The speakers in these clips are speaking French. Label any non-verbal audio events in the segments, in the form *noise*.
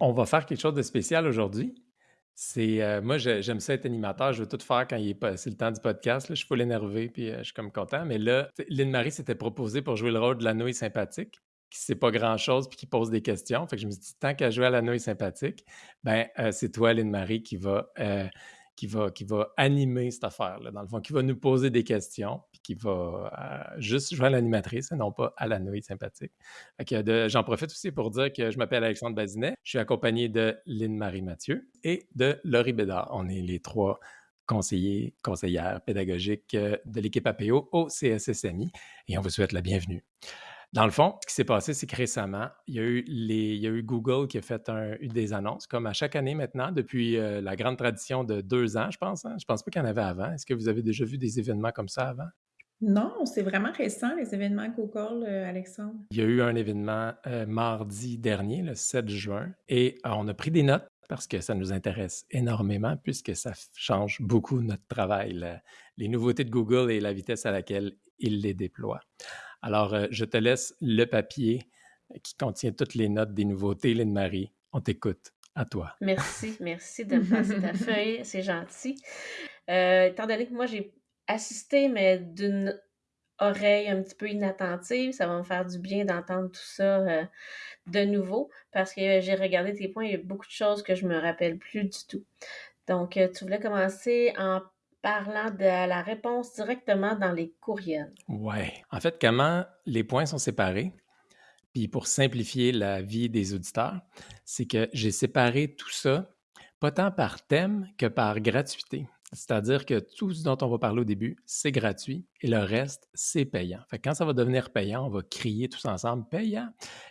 On va faire quelque chose de spécial aujourd'hui. C'est euh, moi, j'aime ça être animateur. Je veux tout faire quand il est c'est le temps du podcast. Je suis pas l'énervé puis euh, je suis comme content. Mais là, Lynn Marie s'était proposée pour jouer le rôle de la nouille sympathique, qui sait pas grand chose puis qui pose des questions. Fait je me suis dit tant qu'à jouer à la nouille sympathique, ben euh, c'est toi, Lynn Marie, qui va qui va, qui va animer cette affaire-là, dans le fond, qui va nous poser des questions, puis qui va euh, juste jouer à l'animatrice, non pas à la nouille sympathique. J'en profite aussi pour dire que je m'appelle Alexandre Bazinet, je suis accompagné de Lynne-Marie Mathieu et de Laurie Bédard. On est les trois conseillers, conseillères pédagogiques euh, de l'équipe APO au CSSMI et on vous souhaite la bienvenue. Dans le fond, ce qui s'est passé, c'est que récemment, il y, a eu les, il y a eu Google qui a fait des annonces, comme à chaque année maintenant, depuis euh, la grande tradition de deux ans, je pense. Hein. Je pense pas qu'il y en avait avant. Est-ce que vous avez déjà vu des événements comme ça avant? Non, c'est vraiment récent, les événements Google, euh, Alexandre. Il y a eu un événement euh, mardi dernier, le 7 juin, et on a pris des notes parce que ça nous intéresse énormément puisque ça change beaucoup notre travail, les nouveautés de Google et la vitesse à laquelle il les déploie. Alors, euh, je te laisse le papier qui contient toutes les notes des nouveautés, Lynn Marie. On t'écoute. À toi. Merci, merci de me passer ta *laughs* feuille, c'est gentil. Euh, étant donné que moi, j'ai assisté, mais d'une oreille un petit peu inattentive, ça va me faire du bien d'entendre tout ça euh, de nouveau parce que j'ai regardé tes points, il y a beaucoup de choses que je me rappelle plus du tout. Donc, tu voulais commencer en parlant de la réponse directement dans les courriels. Oui. En fait, comment les points sont séparés, puis pour simplifier la vie des auditeurs, c'est que j'ai séparé tout ça, pas tant par thème que par gratuité. C'est-à-dire que tout ce dont on va parler au début, c'est gratuit et le reste, c'est payant. Fait quand ça va devenir payant, on va crier tous ensemble payant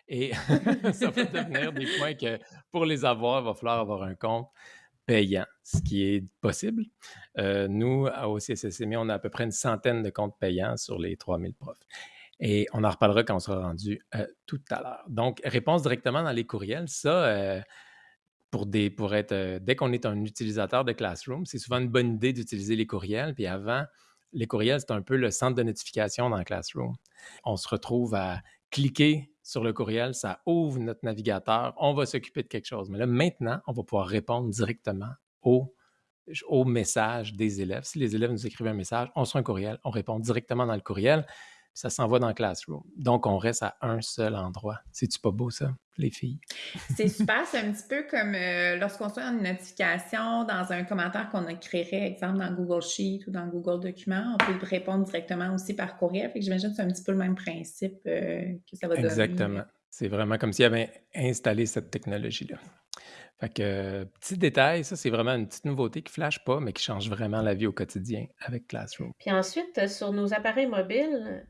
et *laughs* ça va devenir des points que pour les avoir, il va falloir avoir un compte payant, ce qui est possible. Euh, nous, au CSSMI, on a à peu près une centaine de comptes payants sur les 3000 profs. Et on en reparlera quand on sera rendu euh, tout à l'heure. Donc, réponse directement dans les courriels, ça, euh, pour, pour être, dès qu'on est un utilisateur de Classroom, c'est souvent une bonne idée d'utiliser les courriels. Puis avant, les courriels, c'est un peu le centre de notification dans Classroom. On se retrouve à cliquer sur le courriel, ça ouvre notre navigateur, on va s'occuper de quelque chose. Mais là, maintenant, on va pouvoir répondre directement au, au message des élèves. Si les élèves nous écrivent un message, on reçoit un courriel, on répond directement dans le courriel ça s'envoie dans le Classroom. Donc, on reste à un seul endroit. C'est-tu pas beau, ça, les filles? C'est super. C'est un petit peu comme euh, lorsqu'on soit une notification dans un commentaire qu'on créerait, exemple, dans Google Sheet ou dans Google Documents. On peut répondre directement aussi par courriel. Fait que j'imagine que c'est un petit peu le même principe euh, que ça va donner. Exactement. C'est vraiment comme s'il avait installé cette technologie-là. Fait que, petit détail, ça, c'est vraiment une petite nouveauté qui flash pas, mais qui change vraiment la vie au quotidien avec Classroom. Puis ensuite, sur nos appareils mobiles,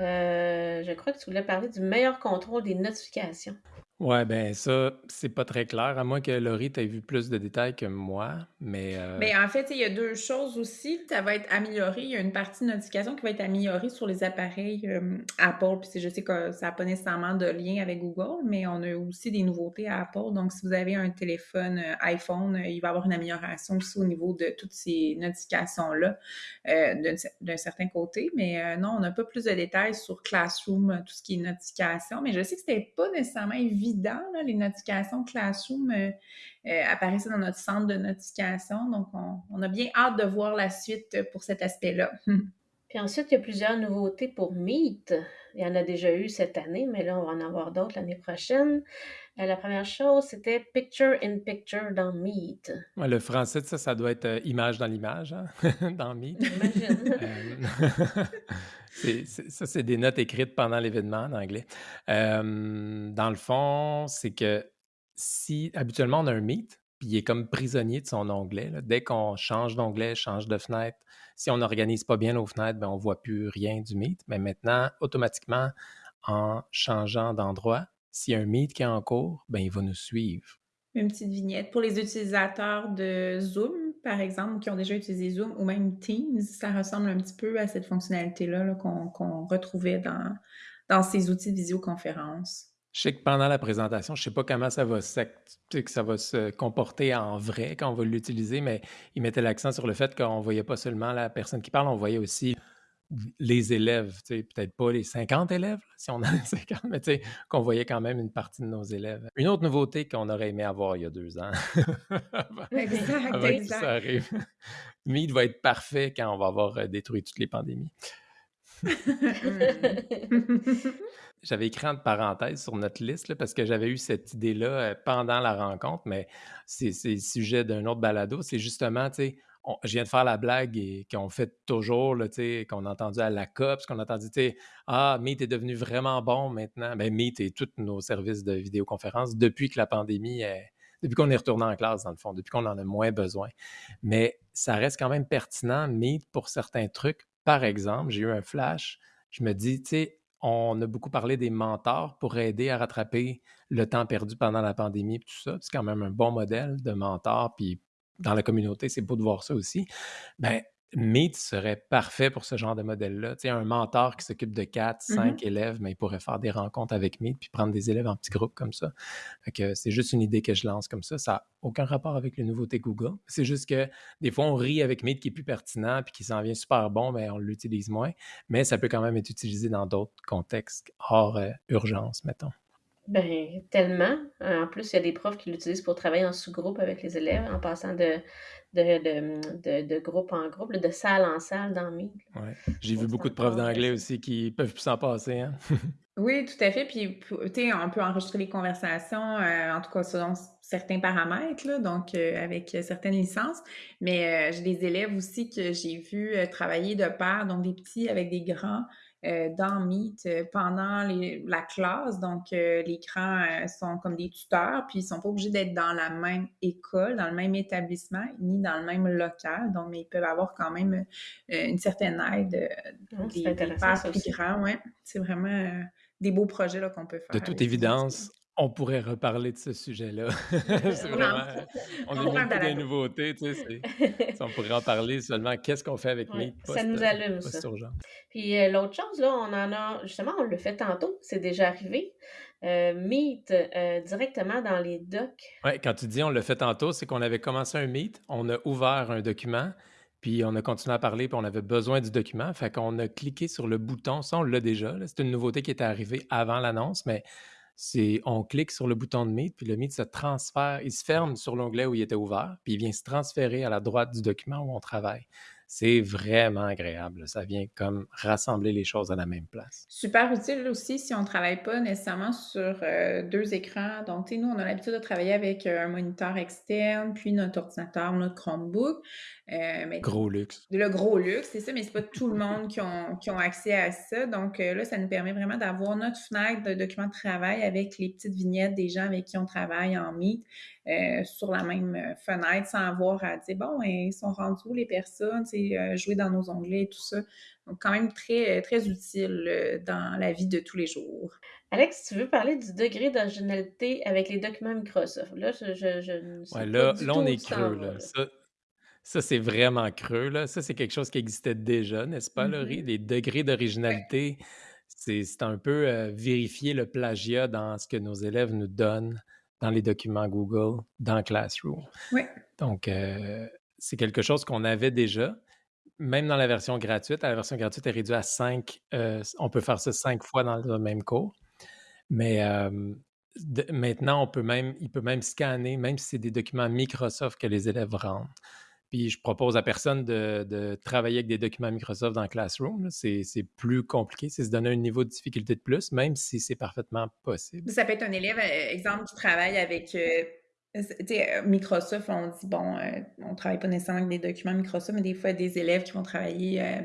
euh, je crois que tu voulais parler du meilleur contrôle des notifications. Ouais, ben ça, c'est pas très clair, à moins que Laurie t'ait vu plus de détails que moi, mais... Euh... Ben, en fait, il y a deux choses aussi. Ça va être amélioré. Il y a une partie de notification qui va être améliorée sur les appareils euh, Apple. Puis je sais que ça n'a pas nécessairement de lien avec Google, mais on a aussi des nouveautés à Apple. Donc, si vous avez un téléphone euh, iPhone, il va y avoir une amélioration aussi au niveau de toutes ces notifications-là d'un certain côté. Mais non, on n'a pas plus de détails sur Classroom, tout ce qui est notification. Mais je sais que c'était pas nécessairement évident les notifications Classroom euh, euh, dans notre centre de notification. Donc, on, a bien hâte de voir la suite pour cet aspect-là. *laughs* Puis ensuite, il y a plusieurs nouveautés pour Meet. Il y en a déjà eu cette année, mais là, on va en avoir d'autres l'année prochaine. Euh, la première chose, c'était Picture in Picture dans Meet. le français, ça, ça doit être image dans l'image, hein, *laughs* dans Meet. *laughs* ça, c'est des notes écrites pendant l'événement en anglais. dans le fond, c'est que si habituellement on a un Meet, puis il est comme prisonnier de son onglet, dès qu'on change d'onglet, change de fenêtre, si on n'organise pas bien nos fenêtres, ben on ne voit plus rien du Meet. Mais maintenant, automatiquement, en changeant d'endroit, s'il y a un Meet qui est en cours, ben il va nous suivre. Une petite vignette. Pour les utilisateurs de Zoom, par exemple, qui ont déjà utilisé Zoom ou même Teams, ça ressemble un petit peu à cette fonctionnalité-là qu'on retrouvait dans, dans ces outils de visioconférence. Je sais que pendant la présentation, je ne sais pas comment ça va, que ça va se comporter en vrai quand on va l'utiliser, mais il mettait l'accent sur le fait qu'on ne voyait pas seulement la personne qui parle, on voyait aussi les élèves, peut-être pas les 50 élèves, si on en a *laughs* 50, mais qu'on voyait quand même une partie de nos élèves. Une autre nouveauté qu'on aurait aimé avoir il y a deux ans, *laughs* exact, exact. ça arrive. *laughs* Meet va être parfait quand on va avoir euh, détruit toutes les pandémies. j'avais écrit entre parenthèses sur notre liste parce que j'avais eu cette idée-là euh, pendant la rencontre, mais c'est le sujet d'un autre balado. C'est justement, tu sais, je viens de faire la blague et qu'on fait toujours, qu'on a entendu à la COP, qu'on a entendu, tu ah, Meet est devenu vraiment bon maintenant. Ben, Meet et tous nos services de vidéoconférence depuis que la pandémie est, depuis qu'on est retourné en classe, dans le fond, depuis qu'on en a moins besoin. Mais ça reste quand même pertinent, Meet, pour certains trucs. Par exemple, j'ai eu un flash, je me dis, tu sais, on a beaucoup parlé des mentors pour aider à rattraper le temps perdu pendant la pandémie et tout ça. C'est quand même un bon modèle de mentor, puis dans la communauté, c'est beau de voir ça aussi. Ben, Meet serait parfait pour ce genre de modèle-là. Tu sais, un mentor qui s'occupe de 4, 5 mmh élèves, mais il pourrait faire des rencontres avec Meet puis prendre des élèves en petits groupes comme ça. que c'est juste une idée que je lance comme ça. Ça n'a aucun rapport avec les nouveautés Google. C'est juste que des fois, on rit avec Meet qui est plus pertinent puis qui s'en vient super bon, mais on l'utilise moins. Mais ça peut quand même être utilisé dans d'autres contextes hors euh, urgence, mettons. Ben, tellement. En plus, il y a des profs qui l'utilisent pour travailler en sous-groupe avec les élèves, en passant de, de, de, groupe en groupe, de salle en salle dans Meet. Ouais. J'ai vu beaucoup de profs d'anglais aussi qui peuvent plus s'en passer. Hein? *laughs* oui, tout à fait. Puis, tu sais, on peut enregistrer les conversations, euh, en tout cas selon certains paramètres, là, donc euh, avec certaines licences. Mais euh, j'ai des élèves aussi que j'ai vu travailler de pair, donc des petits avec des grands. Euh, dans Meet euh, pendant la classe. Donc, euh, les grands sont comme des tuteurs, puis ils sont pas obligés d'être dans la même école, dans le même établissement, ni dans le même local. Donc, mais ils peuvent avoir quand même une certaine aide mmh, des, des pères plus grands. Ouais. C'est vraiment des beaux projets qu'on peut faire. De toute évidence, on pourrait reparler de ce sujet-là. *laughs* c'est vraiment, on est beaucoup des nouveautés, tu sais. *laughs* on pourrait en parler seulement qu'est-ce qu'on fait avec Meet. ça nous allume, ça. Puis euh, l'autre chose, là, on en a, justement, on le fait tantôt, c'est déjà arrivé. Euh, Meet euh, directement dans les docs. Oui, quand tu dis on le fait tantôt, c'est qu'on avait commencé un Meet, on a ouvert un document, puis on a continué à parler, puis on avait besoin du document. Fait qu'on a cliqué sur le bouton, ça on l'a déjà. C'est une nouveauté qui était arrivée avant l'annonce, mais on clique sur le bouton de Meet, puis le Meet se transfère, il se ferme sur l'onglet où il était ouvert, puis il vient se transférer à la droite du document où on travaille. C'est vraiment agréable. Ça vient comme rassembler les choses à la même place. Super utile aussi si on ne travaille pas nécessairement sur euh, deux écrans. Donc, nous, on a l'habitude de travailler avec euh, un moniteur externe, puis notre ordinateur, notre Chromebook. Euh, mais gros luxe. Le gros luxe, c'est ça, mais c'est pas tout le monde qui ont, qui ont accès à ça. Donc là, ça nous permet vraiment d'avoir notre fenêtre de documents de travail avec les petites vignettes des gens avec qui on travaille en Meet. Euh, sur la même euh, fenêtre sans avoir à dire bon, ils sont rendus où les personnes, euh, jouer dans nos onglets et tout ça. Donc, quand même très, très utile dans la vie de tous les jours. Alex, tu veux parler du degré d'originalité avec les documents Microsoft? Là, je, je, ouais, là, là on est creux. Là. Ça, c'est vraiment creux. Là. Ça, c'est quelque chose qui existait déjà, n'est-ce pas, Laurie? Mm-hmm. Les degrés d'originalité, c'est un peu vérifier le plagiat dans ce que nos élèves nous donnent dans les documents Google, dans Classroom. Oui. Donc, euh, c'est quelque chose qu'on avait déjà, même dans la version gratuite. La version gratuite est réduite à cinq. Euh, on peut faire ça cinq fois dans le même cours. Mais euh, maintenant, on peut même, il peut même scanner, même si c'est des documents Microsoft que les élèves rendent. Puis je propose à personne de, travailler avec des documents Microsoft dans Classroom. C'est plus compliqué, c'est se donner un niveau de difficulté de plus, même si c'est parfaitement possible. Ça peut être un élève, euh, exemple, qui travaille avec euh, Microsoft, on dit, bon, euh, on ne travaille pas nécessairement avec des documents Microsoft, mais des fois, des élèves qui vont travailler euh,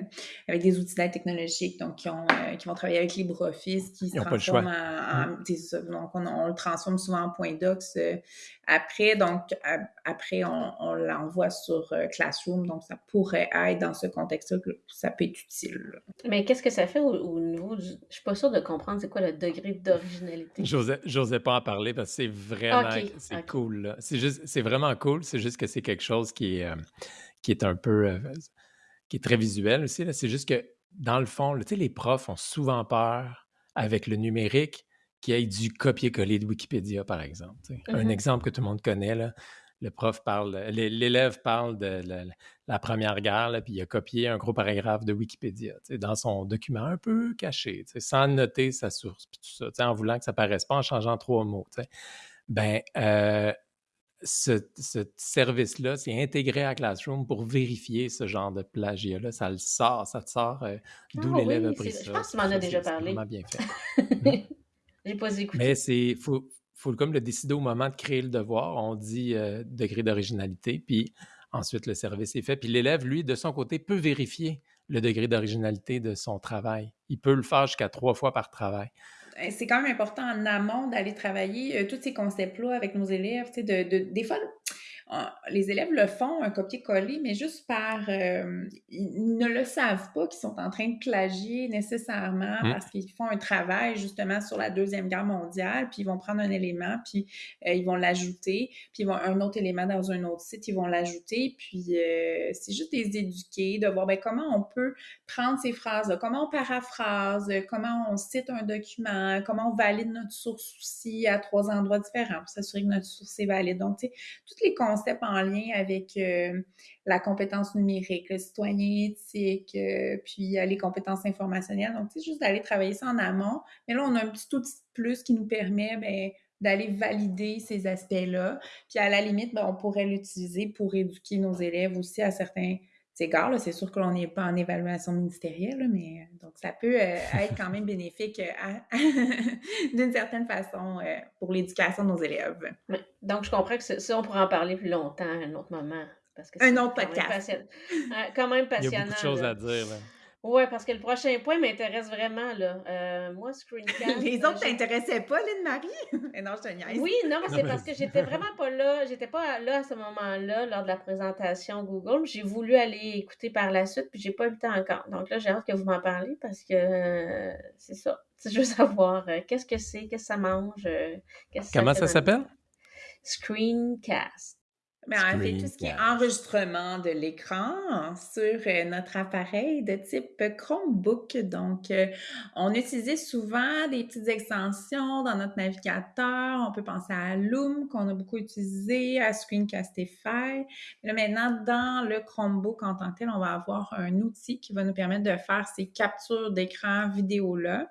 avec des outils d'aide technologiques, donc qui, ont, qui vont travailler avec LibreOffice, qui se transforment en. Mm. donc, on, le transforme souvent en point docs après. Donc, après, on, l'envoie sur Classroom, donc ça pourrait être dans ce contexte-là que ça peut être utile. Mais qu'est-ce que ça fait au, niveau du. Je suis pas sûre de comprendre c'est quoi le degré d'originalité. J'osais pas en parler parce que c'est vraiment. c'est cool c'est juste, c'est vraiment cool. C'est juste que c'est quelque chose qui est, euh, qui est un peu, euh, qui est très visuel aussi. C'est juste que dans le fond, les profs ont souvent peur avec le numérique qu'il y ait du copier-coller de Wikipédia, par exemple. Un mmh exemple que tout le monde connaît, là, le prof parle, l'élève parle de la, Première Guerre, puis il a copié un gros paragraphe de Wikipédia dans son document un peu caché, sans noter sa source, puis tout ça, en voulant que ça paraisse pas en changeant trois mots. Ben, euh, ce, service-là, c'est intégré à Classroom pour vérifier ce genre de plagiat-là. Ça le sort, ça te sort euh, d'où ah l'élève a pris ça. Je pense que tu m'en as déjà parlé. C'est bien fait. *laughs* J'ai pas écouté. Mais c'est faut, faut comme le décider au moment de créer le devoir. On dit euh, degré d'originalité, puis ensuite le service est fait. Puis l'élève, lui, de son côté, peut vérifier le degré d'originalité de son travail. Il peut le faire jusqu'à trois fois par travail. Euh, c'est quand même important en amont d'aller travailler euh, tous ces concepts-là avec nos élèves. Tu sais, de, de, des fois, les élèves le font, un copier-coller, mais juste par... Euh, ils ne le savent pas qu'ils sont en train de plagier nécessairement mmh. parce qu'ils font un travail justement sur la Deuxième Guerre mondiale, puis ils vont prendre un élément, puis euh, ils vont l'ajouter, puis ils vont un autre élément dans un autre site, ils vont l'ajouter, puis euh, c'est juste les éduquer, de voir ben, comment on peut prendre ces phrases-là, comment on paraphrase, comment on cite un document, comment on valide notre source aussi à trois endroits différents pour s'assurer que notre source est valide. Donc, tu sais, toutes les concepts en lien avec euh, la compétence numérique, le citoyen éthique, euh, puis euh, les compétences informationnelles. Donc, c'est juste d'aller travailler ça en amont. Mais là, on a un petit outil de plus qui nous permet ben, d'aller valider ces aspects-là. Puis à la limite, ben, on pourrait l'utiliser pour éduquer nos élèves aussi à certains égards. C'est sûr que l'on n'est pas en évaluation ministérielle, mais donc ça peut être quand même bénéfique *laughs* d'une certaine façon pour l'éducation de nos élèves. Donc, je comprends que ça, on pourrait en parler plus longtemps à un autre moment. Parce que un autre podcast. quand même passionnant. Il y a beaucoup de choses à dire. Oui, parce que le prochain point m'intéresse vraiment, là. Euh, moi, Screencast. *laughs* Les autres t'intéressaient pas, Lynn-Marie? *laughs* non, je te niaise. Oui, non, mais c'est parce que j'étais vraiment pas là. J'étais pas là à ce moment-là, lors de la présentation Google. J'ai voulu aller écouter par la suite, puis j'ai pas eu le temps encore. Donc là, j'ai hâte que vous m'en parliez parce que euh, c'est ça. *laughs* Je veux savoir euh, qu'est-ce que c'est, qu'est-ce que ça mange. Comment ça s'appelle? Screencast. Mais en fait, tout ce qui est enregistrement de l'écran sur euh, notre appareil de type Chromebook. Donc, euh, on utilisait souvent des petites extensions dans notre navigateur. On peut penser à Loom, qu'on a beaucoup utilisé, à Screencastify. Là, maintenant, dans le Chromebook en tant que tel, on va avoir un outil qui va nous permettre de faire ces captures d'écran vidéo-là.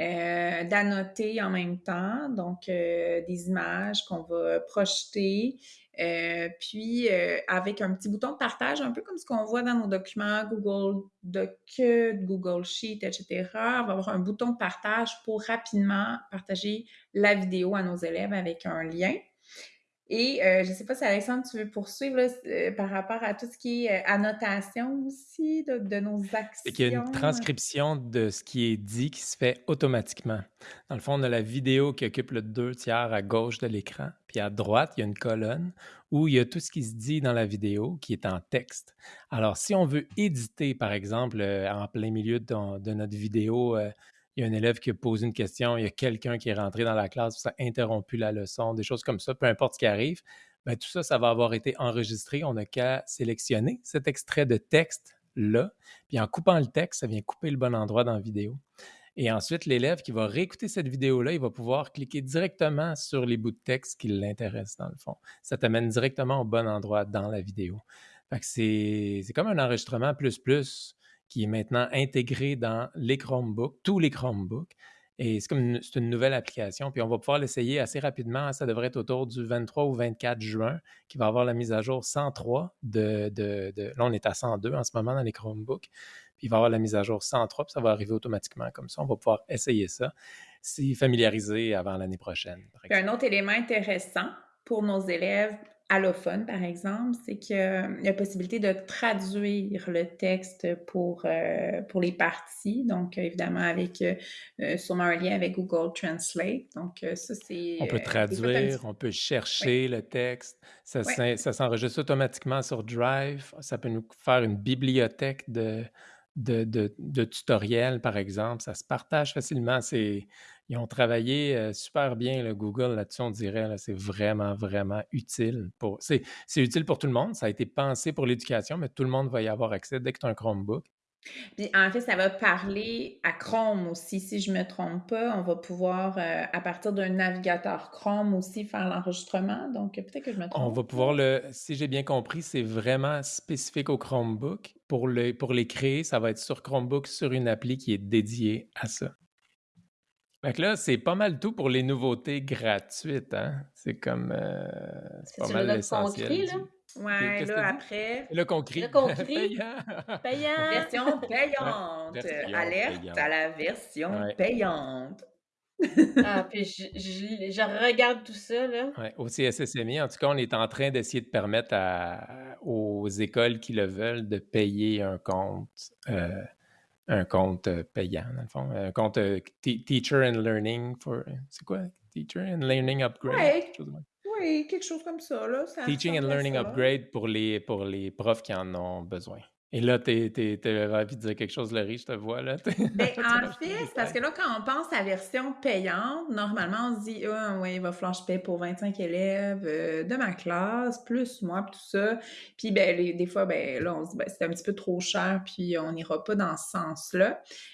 Euh, d'annoter en même temps, donc des images qu'on va projeter, euh, puis, euh, avec un petit bouton de partage, un peu comme ce qu'on voit dans nos documents Google Doc, Google Sheet, etc. On va avoir un bouton de partage pour rapidement partager la vidéo à nos élèves avec un lien. Et euh, je ne sais pas si Alexandre, tu veux poursuivre euh, par rapport à tout ce qui est euh, annotation aussi de, nos actions. Il y a une transcription de ce qui est dit qui se fait automatiquement. Dans le fond, on a la vidéo qui occupe le deux tiers à gauche de l'écran, puis à droite, il y a une colonne où il y a tout ce qui se dit dans la vidéo qui est en texte. Alors, si on veut éditer, par exemple, en plein milieu de notre vidéo, il y a un élève qui a posé une question, il y a quelqu'un qui est rentré dans la classe, ça a interrompu la leçon, des choses comme ça, peu importe ce qui arrive, bien, tout ça, ça va avoir été enregistré. On n'a qu'à sélectionner cet extrait de texte-là, puis en coupant le texte, ça vient couper le bon endroit dans la vidéo. Et ensuite, l'élève qui va réécouter cette vidéo-là, il va pouvoir cliquer directement sur les bouts de texte qui l'intéressent, dans le fond. Ça t'amène directement au bon endroit dans la vidéo. c'est comme un enregistrement plus plus qui est maintenant intégré dans les Chromebooks, tous les Chromebooks. Et c'est comme une, une nouvelle application. Puis on va pouvoir l'essayer assez rapidement. Ça devrait être autour du 23 ou 24 juin, qui va avoir la mise à jour 103 de, de, de, Là, on est à 102 en ce moment dans les Chromebooks. Puis il va avoir la mise à jour 103, puis ça va arriver automatiquement comme ça. On va pouvoir essayer ça, s'y familiariser avant l'année prochaine. un autre élément intéressant pour nos élèves allophone, par exemple, c'est qu'il y a la possibilité de traduire le texte pour, euh, pour les parties. Donc, évidemment, avec euh, sûrement un lien avec Google Translate. Donc, euh, ça, c'est. On peut traduire, on peut chercher le texte. Ça, ça s'enregistre automatiquement sur Drive. Ça peut nous faire une bibliothèque de, de, de, de tutoriels, par exemple. Ça se partage facilement. C'est ils ont travaillé euh, super bien, le Google, là-dessus, on dirait. c'est vraiment, vraiment utile. Pour... C'est, utile pour tout le monde. Ça a été pensé pour l'éducation, mais tout le monde va y avoir accès dès que tu as un Chromebook. Puis en fait, ça va parler à Chrome aussi, si je me trompe pas. On va pouvoir, euh, à partir d'un navigateur Chrome aussi, faire l'enregistrement. Donc peut-être que je me On trompe. va pouvoir le, si j'ai bien compris, c'est vraiment spécifique au Chromebook. Pour, le, pour les créer, ça va être sur Chromebook, sur une appli qui est dédiée à ça. Fait que là, c'est pas mal tout pour les nouveautés gratuites, hein? C'est comme. euh, c'est pas C'est mal l'essentiel. crie, là? Ouais, là après, crie. Là qu'on crie. Payant. Payant! version *laughs* payante. version Alerte payante. à la version Ouais. payante. Ah, puis je, je- je regarde tout ça, là. Ouais, au CSSMI, en tout cas, on est en train d'essayer de permettre à- aux écoles qui le veulent de payer un compte, euh, un compte euh, payant, dans le fond. Un compte euh, te- Teacher and Learning for. C'est quoi? Teacher and Learning Upgrade? Ouais. quelque chose de même. Oui, quelque chose comme ça, là. Ça Teaching and Learning ça. Upgrade pour les, pour les profs qui en ont besoin. Et là, tu as envie de dire quelque chose, Laurie, je te vois, là. *laughs* Tu en fait, c'est parce que là, quand on pense à version payante, normalement, on se dit, ah, ouais, il va falloir que je paye pour 25 élèves euh, de ma classe, plus moi, puis tout ça. Puis, ben, les- des fois, ben, là, on se dit, ben, c'est un petit peu trop cher, puis on n'ira pas dans ce sens-là.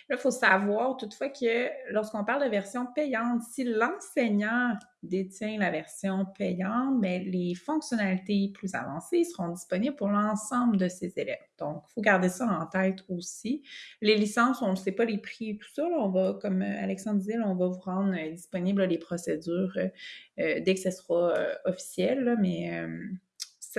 Là, il faut savoir toutefois que lorsqu'on parle de version payante, si l'enseignant détient la version payante, mais les fonctionnalités plus avancées seront disponibles pour l'ensemble de ses élèves. Donc, il faut garder ça en tête aussi. Les licences, on ne sait pas les prix et tout ça. on va, comme euh, Alexandre disait, on va vous rendre euh, disponible là, les procédures euh, dès que ce sera officiel. mais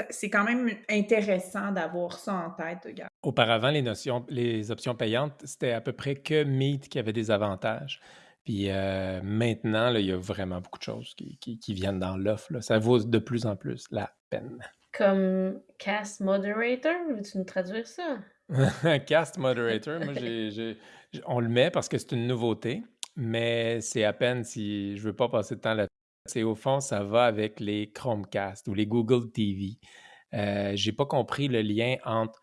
c'est quand même intéressant d'avoir ça en tête. Auparavant, les, notions, les options payantes, c'était à peu près que Meet qui avait des avantages. Puis euh, maintenant, là, il y a vraiment beaucoup de choses qui, qui- qui viennent dans l'offre. Ça vaut de plus en plus la peine. Comme Cast Moderator, veux-tu nous traduire ça? *laughs* Cast Moderator, moi, j'- on le met parce que c'est une nouveauté, mais c'est à peine si je veux pas passer de temps là C'est au fond, ça va avec les Chromecast ou les Google TV. Euh, j'ai pas compris le lien entre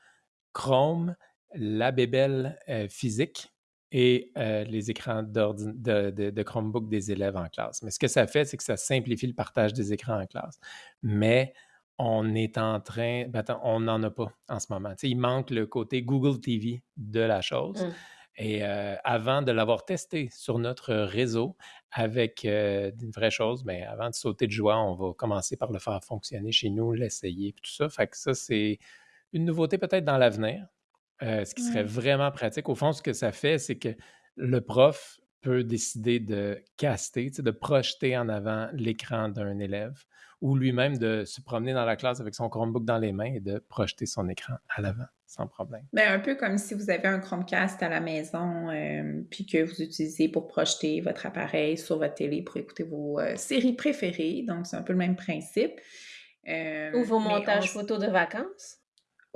Chrome, la bébelle euh, physique et euh, les écrans de, de- de Chromebook des élèves en classe. Mais ce que ça fait, c'est que ça simplifie le partage des écrans en classe. Mais on est en train, ben attends, on n'en a pas en ce moment. Tu sais, il manque le côté Google TV de la chose. Mm. Et euh, avant de l'avoir testé sur notre réseau avec euh, une vraie chose, mais avant de sauter de joie, on va commencer par le faire fonctionner chez nous, l'essayer, tout ça. Fait que ça, c'est une nouveauté peut-être dans l'avenir, euh, ce qui serait Ouais. vraiment pratique. Au fond, ce que ça fait, c'est que le prof peut décider de caster, de projeter en avant l'écran d'un élève ou lui-même de se promener dans la classe avec son Chromebook dans les mains et de projeter son écran à l'avant sans problème. Ben, un peu comme si vous avez un Chromecast à la maison, euh, puis que vous utilisez pour projeter votre appareil sur votre télé pour écouter vos euh, séries préférées. Donc, c'est un peu le même principe. Euh, Ou vos montages on- photos de vacances.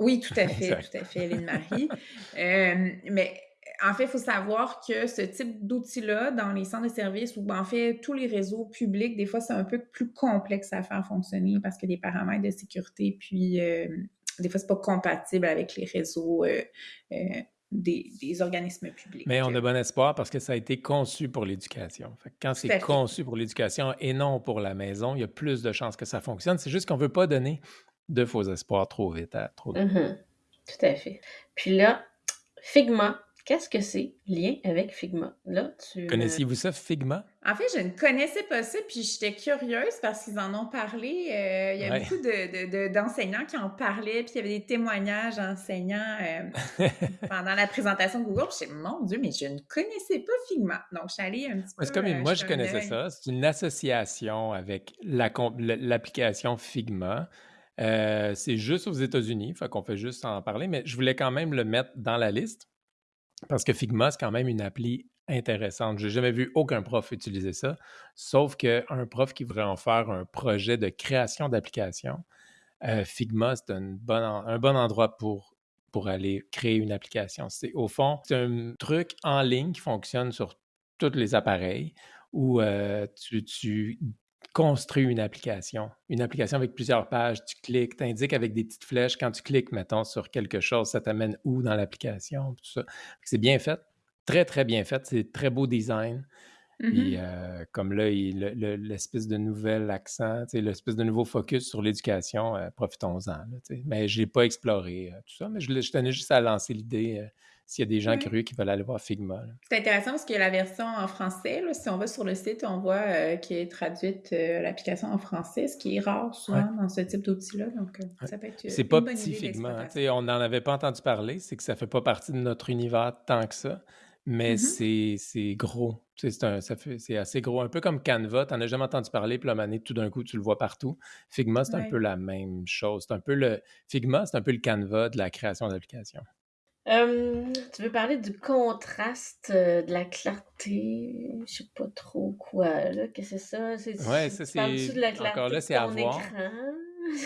Oui, tout à *laughs* fait, tout à fait, Hélène-Marie. Euh, mais en fait, il faut savoir que ce type d'outil-là, dans les centres de services ou en fait tous les réseaux publics, des fois, c'est un peu plus complexe à faire fonctionner parce qu'il y a des paramètres de sécurité, puis euh, des fois, c'est pas compatible avec les réseaux euh, des, des organismes publics. Mais on a bon espoir parce que ça a été conçu pour l'éducation. Que quand c'est conçu pour l'éducation et non pour la maison, il y a plus de chances que ça fonctionne. C'est juste qu'on ne veut pas donner de faux espoirs trop vite à trop de Mhm. Tout à fait. Puis là, Figma, qu'est-ce que c'est? Lien avec Figma? Là, tu. me- Connaissiez-vous ça, Figma? En fait, je ne connaissais pas ça, puis j'étais curieuse parce qu'ils en ont parlé. euh, il y a Ouais. beaucoup de- de- de- d'enseignants qui en parlaient, puis il y avait des témoignages d'enseignants euh, *laughs* pendant la présentation de Google. Je me mon Dieu, mais je ne connaissais pas Figma. Donc, je suis allée un petit peu. C'est comme euh, moi, je connaissais ça. C'est une association avec la l'application Figma. Euh, c'est juste aux États-Unis, fait qu'on fait juste en parler, mais je voulais quand même le mettre dans la liste parce que Figma, c'est quand même une appli intéressante. J'ai jamais vu aucun prof utiliser ça, sauf qu'un prof qui voudrait en faire un projet de création d'application, euh, Figma, c'est un bon, un bon endroit pour, pour aller créer une application. C'est, au fond, c'est un truc en ligne qui fonctionne sur tous les appareils où euh, tu, tu construis une application. Une application avec plusieurs pages. Tu cliques, tu indiques avec des petites flèches. Quand tu cliques, mettons, sur quelque chose, ça t'amène où dans l'application, tout ça. C'est bien fait. Très, très bien fait. C'est très beau design. Puis, Mhm. euh, comme là, il- le- le- l'espèce de nouvel accent, l'espèce de nouveau focus sur l'éducation, euh, profitons-en. Mais je n'ai pas exploré euh, tout ça, mais je, l'ai- je tenais juste à lancer l'idée. S'il y a des gens curieux qui veulent aller voir Figma. C'est intéressant parce qu'il y a la version en français. si on va sur le site, on voit euh, qu'il est traduite euh, l'application en français, ce qui est rare souvent dans ce type d'outil-là. Donc, euh, ça peut être. C'est pas petit Figma. On n'en avait pas entendu parler. C'est que ça fait pas partie de notre univers tant que ça. Mais mm-hmm. c'est gros. C'est assez gros. Un peu comme Canva, tu n'en as jamais entendu parler, puis la tout d'un coup, tu le vois partout. Figma, c'est un peu la même chose. C'est un peu le. Figma, c'est un peu le Canva de la création d'applications. Tu veux parler du contraste, euh, de la clarté, je sais pas trop quoi, là, que c'est ça? Ouais, ça, c'est. Encore là, c'est à voir.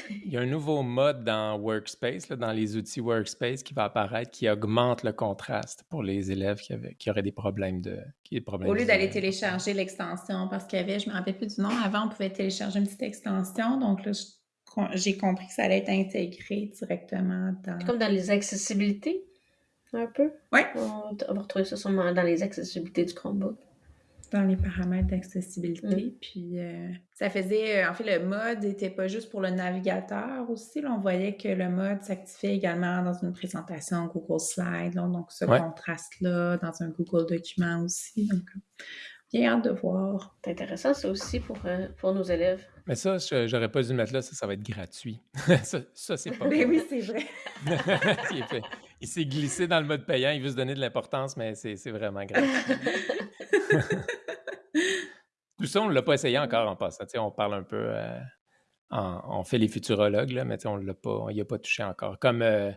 Il y a un nouveau mode dans Workspace, dans les outils Workspace qui va apparaître qui augmente le contraste pour les élèves qui, avaient, qui auraient des problèmes de. Qui, problèmes Au lieu d'aller télécharger l'extension, parce qu'il y avait, je me rappelle plus du nom, avant on pouvait télécharger une petite extension, donc là j'ai compris que ça allait être intégré directement dans. Comme dans les accessibilités, un peu. Oui. On va retrouver ça sûrement dans les accessibilités du Chromebook dans les paramètres d'accessibilité. Mm. Puis euh, ça faisait, euh, en fait, le mode n'était pas juste pour le navigateur aussi. Là, on voyait que le mode s'activait également dans une présentation Google Slide. donc ce contraste-là, dans un Google document aussi. Donc, bien hâte de voir. C'est intéressant ça aussi pour, euh, pour nos élèves. Mais ça, j'aurais pas dû le mettre là, ça, ça va être gratuit. *laughs* ça, c'est pas. Mais oui, c'est vrai. *laughs* il s'est glissé dans le mode payant, il veut se donner de l'importance, mais c'est vraiment gratuit. *laughs* Tout ça, on ne l'a pas essayé encore en passant. on parle un peu, euh, on fait les futurologues, là, mais on l'a pas, n'y a pas touché encore. Comme euh,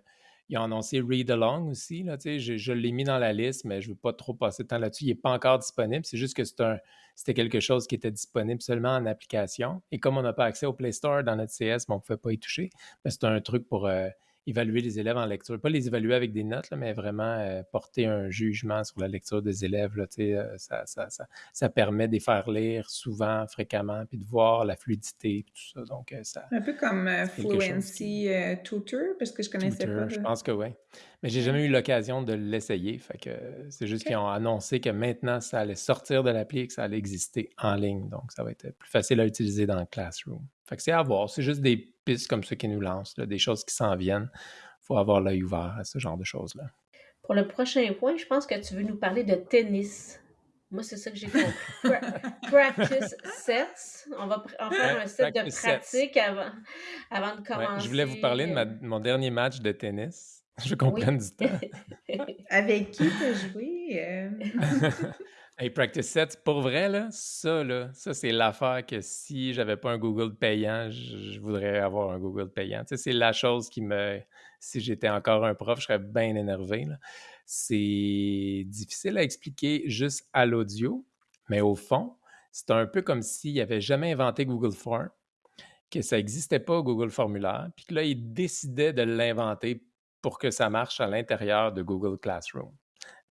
ils ont annoncé Read Along aussi, là, je, je l'ai mis dans la liste, mais je ne veux pas trop passer de temps là-dessus. Il n'est pas encore disponible. C'est juste que c'était quelque chose qui était disponible seulement en application. Et comme on n'a pas accès au Play Store dans notre CS, on ne pouvait pas y toucher. Mais c'est un truc pour euh, évaluer les élèves en lecture. Pas les évaluer avec des notes, mais vraiment euh, porter un jugement sur la lecture des élèves. Là, euh, ça, ça, ça, ça, permet de les faire lire souvent, fréquemment, puis de voir la fluidité, tout ça. Donc, euh, ça, un peu comme Fluency Tutor, parce que je connaissais pas. Je pense que oui. Mais j'ai jamais eu l'occasion de l'essayer. Fait que c'est juste qu'ils ont annoncé que maintenant, ça allait sortir de l'appli et que ça allait exister en ligne. Donc, ça va être plus facile à utiliser dans le Classroom. Fait que c'est à voir. C'est juste des pistes comme ça qui nous lancent, des choses qui s'en viennent. Il faut avoir l'œil ouvert à ce genre de choses-là. Pour le prochain point, je pense que tu veux nous parler de tennis. Moi, c'est ça que j'ai compris. *laughs* practice sets. On va en faire un set de pratique avant, avant de commencer. je voulais vous parler de, euh, mon dernier match de tennis. *laughs* Je comprends du temps. *laughs* Avec qui tu as joué? Euh? *laughs* Hey, Practice Sets, pour vrai, là, ça, là, ça c'est l'affaire que si j'avais pas un Google payant, je, voudrais avoir un Google payant. Tu sais, c'est la chose qui me... Si j'étais encore un prof, je serais bien énervé. C'est difficile à expliquer juste à l'audio, mais au fond, c'est un peu comme s'il n'avait jamais inventé Google Form, que ça n'existait pas Google Formulaire, puis que là, il décidait de l'inventer pour que ça marche à l'intérieur de Google Classroom.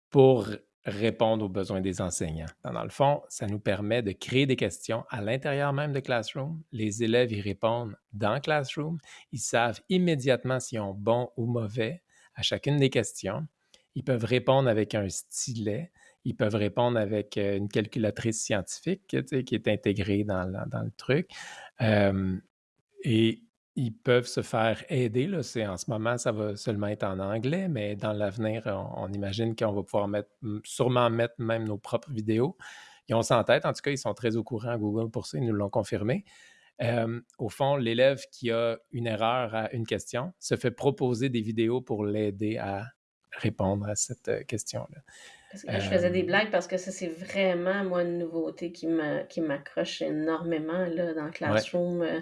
Pour répondre aux besoins des enseignants. Dans le fond, ça nous permet de créer des questions à l'intérieur même de Classroom. Les élèves y répondent dans Classroom. Ils savent immédiatement s'ils ont bon ou mauvais à chacune des questions. Ils peuvent répondre avec un stylet. Ils peuvent répondre avec euh, une calculatrice scientifique qui est intégrée dans, le truc. Et ils peuvent se faire aider. Là. en ce moment, ça va seulement être en anglais, mais dans l'avenir, on, imagine qu'on va pouvoir mettre, sûrement mettre même nos propres vidéos. Ils ont ça en tête. En tout cas, ils sont très au courant à Google pour ça. Ils nous l'ont confirmé. au fond, l'élève qui a une erreur à une question se fait proposer des vidéos pour l'aider à répondre à cette euh, question-là. je faisais des blagues parce que ça, c'est vraiment, moi, une nouveauté qui m'accroche énormément là, dans Classroom. Euh,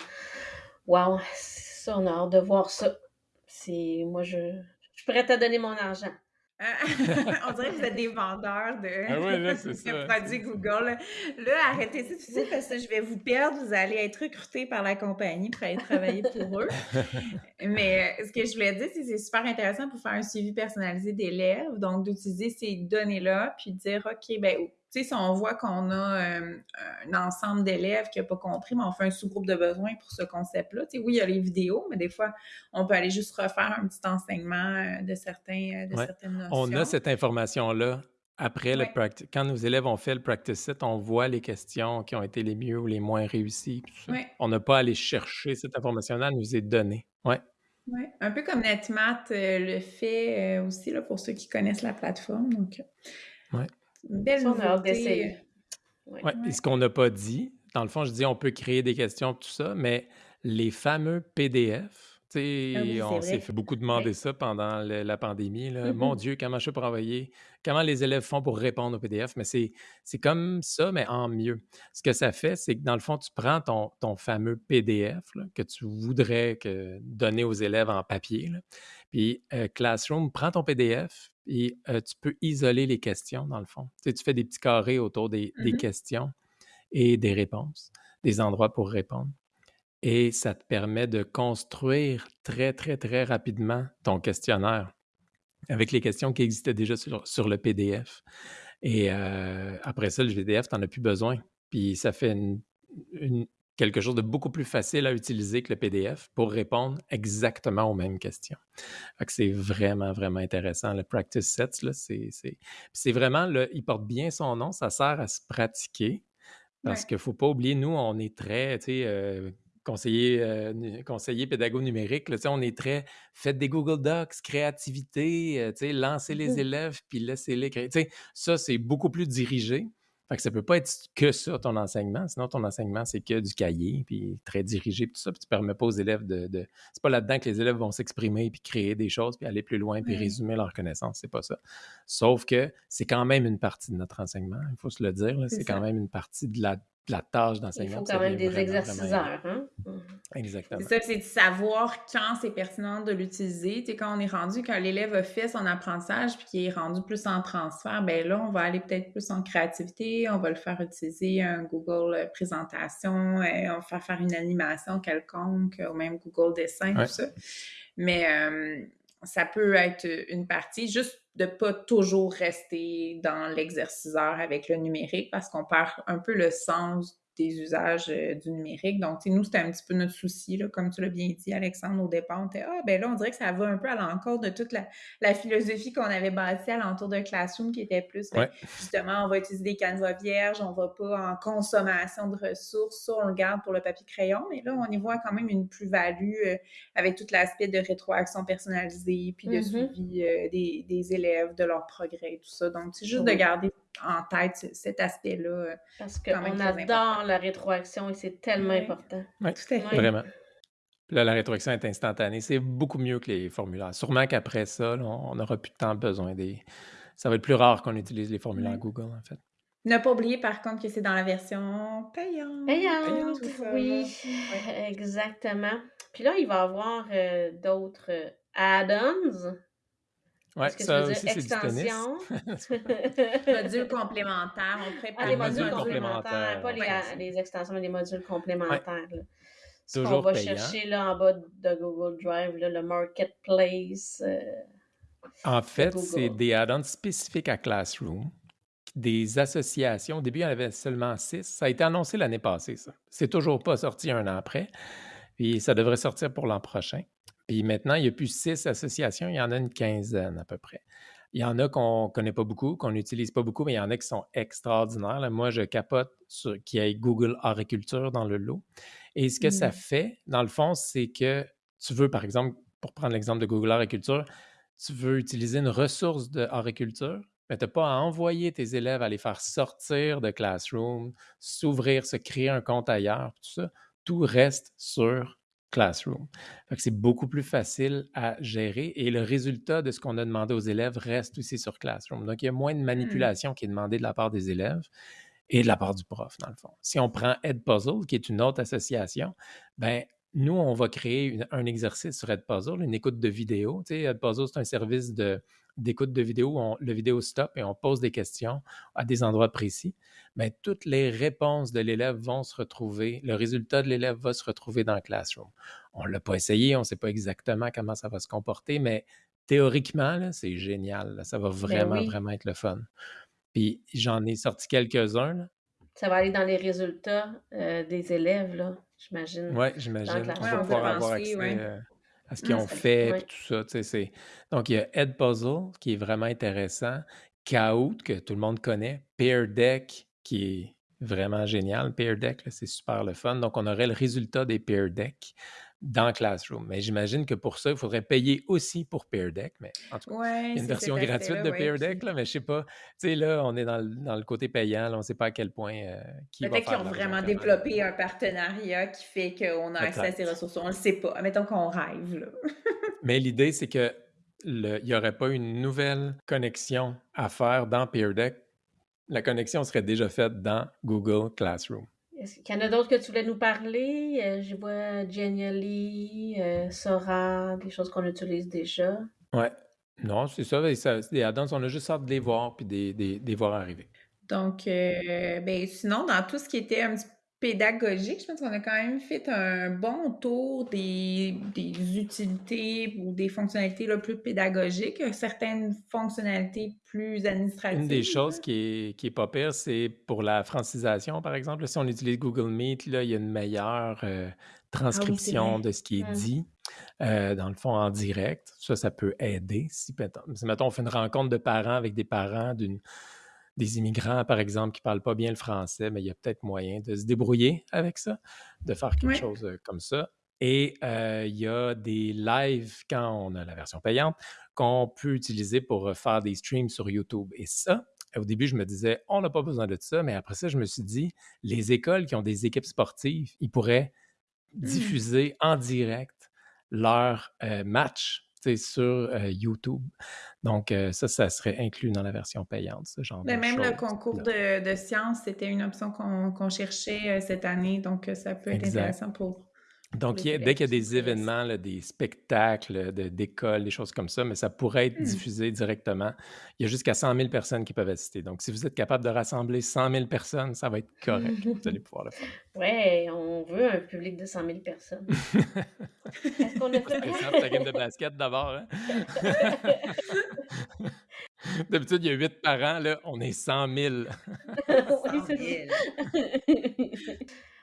Wow, ça, on a hâte de voir ça. C'est moi, je, je suis prête à donner mon argent. *laughs* on dirait que vous êtes des vendeurs de, ah *laughs* produits Google. Là, arrêtez ça parce que je vais vous perdre. Vous allez être recruté par la compagnie pour aller travailler pour eux. *laughs* Mais euh, ce que je voulais dire, c'est que c'est super intéressant pour faire un suivi personnalisé d'élèves. Donc, d'utiliser ces données-là, puis de dire, OK, ben si on voit qu'on a euh, un ensemble d'élèves qui n'a pas compris, mais on fait un sous-groupe de besoins pour ce concept-là. oui, il y a les vidéos, mais des fois, on peut aller juste refaire un petit enseignement euh, de, certains, euh, de certaines notions. On a cette information-là après le practice. Quand nos élèves ont fait le practice set, on voit les questions qui ont été les mieux ou les moins réussies. On n'a pas à aller chercher cette information-là, elle nous est donnée. Ouais. Ouais, un peu comme NetMath euh, le fait euh, aussi, là, pour ceux qui connaissent la plateforme. Donc, Ouais. Une belle Ça, on a hâte nouveauté. d'essayer. Ouais. Ouais. Et Ouais. ce qu'on n'a pas dit, dans le fond, je dis on peut créer des questions, tout ça, mais les fameux PDF, tu Ah oui, on s'est fait beaucoup demander ça pendant le- la pandémie. là. Mon. Dieu, comment je pour envoyer, comment les élèves font pour répondre aux PDF, mais c'est c'est comme ça, mais en mieux. Ce que ça fait, c'est que dans le fond, tu prends ton, ton fameux PDF là, que tu voudrais que, donner aux élèves en papier, là, puis euh, Classroom prend ton PDF et euh, tu peux isoler les questions, dans le fond. Tu sais, tu fais des petits carrés autour des, des Mhm. questions et des réponses, des endroits pour répondre. Et ça te permet de construire très, très, très rapidement ton questionnaire avec les questions qui existaient déjà sur, sur le PDF. Et euh, après ça, le PDF, tu n'en as plus besoin. Puis ça fait une- une- quelque chose de beaucoup plus facile à utiliser que le PDF pour répondre exactement aux mêmes questions. Fait que c'est vraiment, vraiment intéressant. Le Practice Sets, là, c'est, c'est, c'est vraiment, le, il porte bien son nom, ça sert à se pratiquer. Parce Ouais. qu'il ne faut pas oublier, nous, on est très, tu sais, euh, conseiller, euh, conseiller pédago numérique, là, on est très, faites des Google Docs, créativité, euh, lancez les Mhm. élèves, puis laissez-les créer. Ça, c'est beaucoup plus dirigé. Fait que ça peut pas être que ça, ton enseignement. Sinon, ton enseignement, c'est que du cahier, puis très dirigé, puis tout ça. Puis tu permets pas aux élèves de... de... C'est pas là-dedans que les élèves vont s'exprimer, puis créer des choses, puis aller plus loin, puis résumer leurs connaissances. C'est pas ça. Sauf que c'est quand même une partie de notre enseignement. Il faut se le dire. là, C'est quand même une partie de la, la tâche Il d'enseignant. faut quand même des exerciceurs. Hein? Mhm. Exactement. C'est ça, c'est de savoir quand c'est pertinent de l'utiliser. Tu sais, quand on est rendu, quand l'élève a fait son apprentissage puis qu'il est rendu plus en transfert, ben là, on va aller peut-être plus en créativité, on va le faire utiliser un Google euh, présentation, euh, on va faire faire une animation quelconque, ou même Google dessin, Ouais. tout ça. Mais euh, ça peut être une partie, juste de pas toujours rester dans l'exerciceur avec le numérique parce qu'on perd un peu le sens des usages euh, du numérique. Donc, nous, c'était un petit peu notre souci, là, comme tu l'as bien dit, Alexandre, au départ. On était, ah, ben là, on dirait que ça va un peu à l'encontre de toute la, la philosophie qu'on avait bâtie alentour de Classroom, qui était plus, ben, Ouais. justement, on va utiliser des canevas vierges, on va pas en consommation de ressources, ça, on le garde pour le papier-crayon, mais là, on y voit quand même une plus-value euh, avec tout l'aspect de rétroaction personnalisée, puis de Mhm. suivi euh, des, des élèves, de leur progrès, tout ça. Donc, c'est juste de garder en tête ce- cet aspect-là. euh, Parce qu'on adore la rétroaction et c'est tellement important. Tout à fait. Vraiment. Puis là, la rétroaction est instantanée. C'est beaucoup mieux que les formulaires. Sûrement qu'après ça, là, on n'aura plus tant besoin des. Ça va être plus rare qu'on utilise les formulaires. Google, en fait. Ne pas oublier par contre que c'est dans la version payante. Payante, oui. Ouais. exactement. Puis là, il va y avoir euh, d'autres euh, add-ons. Ouais, Est-ce que tu ça veux aussi, extensions? *laughs* Modules complémentaires, on pourrait Ah, Les modules modules complémentaires, complémentaires, pas les, ouais. a- les extensions, mais les modules complémentaires. là. Ce qu'on va payant. chercher là, en bas de Google Drive, là, le Marketplace. euh, En fait, c'est des add-ons spécifiques à Classroom, des associations. Au début, il y en avait seulement six. Ça a été annoncé l'année passée, ça. C'est toujours pas sorti un an après. Puis ça devrait sortir pour l'an prochain. Puis maintenant, il n'y a plus six associations, il y en a une quinzaine à peu près. Il y en a qu'on ne connaît pas beaucoup, qu'on n'utilise pas beaucoup, mais il y en a qui sont extraordinaires. Là, moi, je capote sur qu'il y ait Google Agriculture dans le lot. Et ce que ça Mm. fait, dans le fond, c'est que tu veux, par exemple, pour prendre l'exemple de Google Agriculture, tu veux utiliser une ressource de agriculture, mais tu n'as pas à envoyer tes élèves à les faire sortir de Classroom, s'ouvrir, se créer un compte ailleurs, tout ça. Tout reste sur Classroom. C'est beaucoup plus facile à gérer et le résultat de ce qu'on a demandé aux élèves reste aussi sur Classroom. Donc, il y a moins de Hmm. manipulation qui est demandée de la part des élèves et de la part du prof, dans le fond. Si on prend Edpuzzle, qui est une autre association, ben nous, on va créer une- un exercice sur Edpuzzle, une écoute de vidéo. Tu sais, Edpuzzle, c'est un service de- d'écoute de vidéo où on- le vidéo stop et on pose des questions à des endroits précis. Ben, toutes les réponses de l'élève vont se retrouver, le résultat de l'élève va se retrouver dans Classroom. On ne l'a pas essayé, on ne sait pas exactement comment ça va se comporter, mais théoriquement, c'est génial. là. Ça va vraiment, Ben oui. vraiment être le fun. Puis j'en ai sorti quelques-uns. Ça va aller dans les résultats euh, des élèves, là, j'imagine. Oui, j'imagine. On va pouvoir avoir accès ouais. euh, à ce qu'ils ont ça- fait, ouais. tout ça. tu sais, c'est- Donc, il y a Edpuzzle, qui est vraiment intéressant. Kahoot, que tout le monde connaît. Pear Deck, qui est vraiment génial. Pear Deck, c'est super le fun. Donc, on aurait le résultat des Pear Deck dans Classroom. Mais j'imagine que pour ça, il faudrait payer aussi pour Peer Deck. Mais en tout cas, il y a une version gratuite de ouais. Peer Deck, Puis là, mais je sais pas. Tu sais, là, on est dans le, dans le côté payant. là, on ne sait pas à quel point euh, qui peut-être qu'ils ont vraiment développé un partenariat qui fait qu'on a accès à ces ressources. On le sait pas. Mettons qu'on rêve, là. *laughs* Mais l'idée, c'est que il n'y aurait pas une nouvelle connexion à faire dans Peer Deck. La connexion serait déjà faite dans Google Classroom. Est-ce qu'il y en a d'autres que tu voulais nous parler? Euh, je vois Genially, euh, Sora, des choses qu'on utilise déjà. Ouais. Non, c'est ça. add-ons, on a juste hâte de les voir puis des, des, des voir arriver. Donc, euh, ben, sinon, dans tout ce qui était un petit peu pédagogique, je pense qu'on a quand même fait un bon tour des, des utilités ou des fonctionnalités là, plus pédagogiques, certaines fonctionnalités plus Une des administratives. choses qui est, qui est pas pire, c'est pour la francisation, par exemple. Si on utilise Google Meet, là, il y a une meilleure euh, Ah oui, transcription vrai. de ce qui est Hmm. dit, euh, dans le fond, en direct. Ça, ça peut aider. Si, mettons, on fait une rencontre de parents avec des parents d'une des immigrants, par exemple, qui ne parlent pas bien le français, mais il y a peut-être moyen de se débrouiller avec ça, de faire quelque chose comme ça. Et euh, il y a des lives, quand on a la version payante, qu'on peut utiliser pour faire des streams sur YouTube. Et ça, au début, je me disais, on n'a pas besoin de ça, mais après ça, je me suis dit, les écoles qui ont des équipes sportives, ils pourraient Hmm. diffuser en direct leur euh, match sais, sur euh, YouTube. Donc, euh, ça, ça serait inclus dans la version payante, ce genre Mais de même le concours de, de sciences, c'était une option qu'on cherchait euh, cette année, donc ça peut être Exact. intéressant pour Donc, il y les a- dès qu'il y a des événements, là, des spectacles de- d'écoles, des choses comme ça, mais ça pourrait être Hmm. diffusé directement. Il y a jusqu'à 100 000 personnes qui peuvent assister. Donc, si vous êtes capable de rassembler 100 000 personnes, ça va être correct. Vous allez pouvoir le faire. *laughs* Ouais, on veut un public de 100 000 personnes. Est-ce qu'on a *laughs* fait C'était simple, ta game de basket d'abord. hein? *laughs* D'habitude, il y a 8 parents, là, on est 100 000. Oui, 100 c'est 000. ça.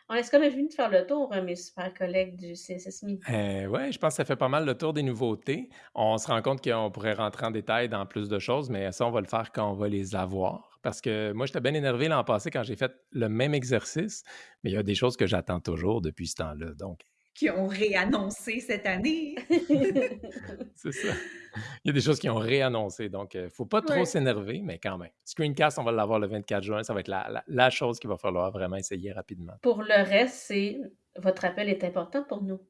On qu'on a fini de faire le tour, euh, mes super collègues du CSSMI? Euh, ouais, je pense que ça fait pas mal le tour des nouveautés. On se rend compte qu'on pourrait rentrer en détail dans plus de choses, mais ça, on va le faire quand on va les avoir. Parce que moi, j'étais bien énervé l'an passé quand j'ai fait le même exercice, mais il y a des choses que j'attends toujours depuis ce temps-là. Donc, Qui ont réannoncé cette année. *laughs* c'est ça. Il y a des choses qui ont réannoncé. Donc, il ne faut pas trop Ouais. s'énerver, mais quand même. Screencast, on va l'avoir le 24 juin. Ça va être la, la- la chose qu'il va falloir vraiment essayer rapidement. Pour le reste, c'est votre appel est important pour nous.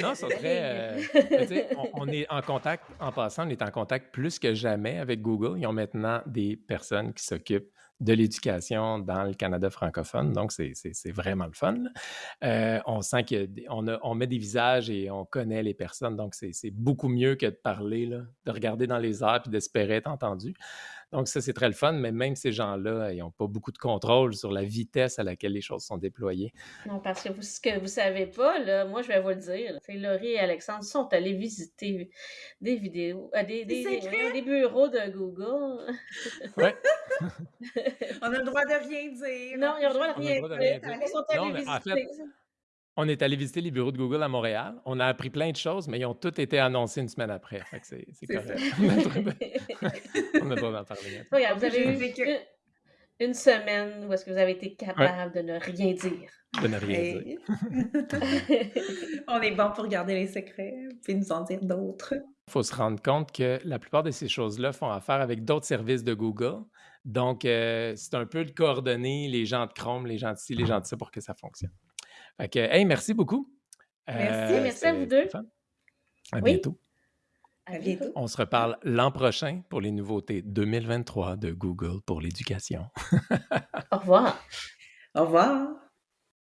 Non, serait. ligne. euh, on, on est en contact, en passant, on est en contact plus que jamais avec Google. Ils ont maintenant des personnes qui s'occupent de l'éducation dans le Canada francophone. Donc, c'est c'est- c'est vraiment le fun. Euh, on sent qu'on on met des visages et on connaît les personnes. Donc, c'est c'est beaucoup mieux que de parler, là, de regarder dans les airs et d'espérer être entendu. Donc, ça, c'est très le fun, mais même ces gens-là, ils n'ont pas beaucoup de contrôle sur la vitesse à laquelle les choses sont déployées. Non, parce que vous, ce que vous savez pas, là, moi, je vais vous le dire. C'est Laurie et Alexandre sont allés visiter des vidéos, euh, des, Des des, des- secrets? des bureaux de Google. Ouais. *laughs* On a le droit de rien dire. Non, ils ont le droit de rien dire. Ils sont Non, allés en visiter. fait, On est allé visiter les bureaux de Google à Montréal. On a appris plein de choses, mais ils ont tous été annoncés une semaine après. Fait que c'est c'est C'est ça. correct. *laughs* On a le droit de- On a le droit d'en parler. Regarde, vous avez eu que- une, semaine où est-ce que vous avez été capable de ne rien dire. De ne rien dire. *laughs* On est bon pour garder les secrets, puis nous en dire d'autres. Il faut se rendre compte que la plupart de ces choses-là font affaire avec d'autres services de Google. Donc, euh, c'est un peu de coordonner les gens de Chrome, les gens de ci, les gens de ça pour que ça fonctionne. Fait que, hey, merci beaucoup. Merci. Euh, Merci à vous deux. le fun. À Oui. bientôt. À bientôt. On se reparle l'an prochain pour les nouveautés 2023 de Google pour l'éducation. *laughs* Au revoir. Au revoir.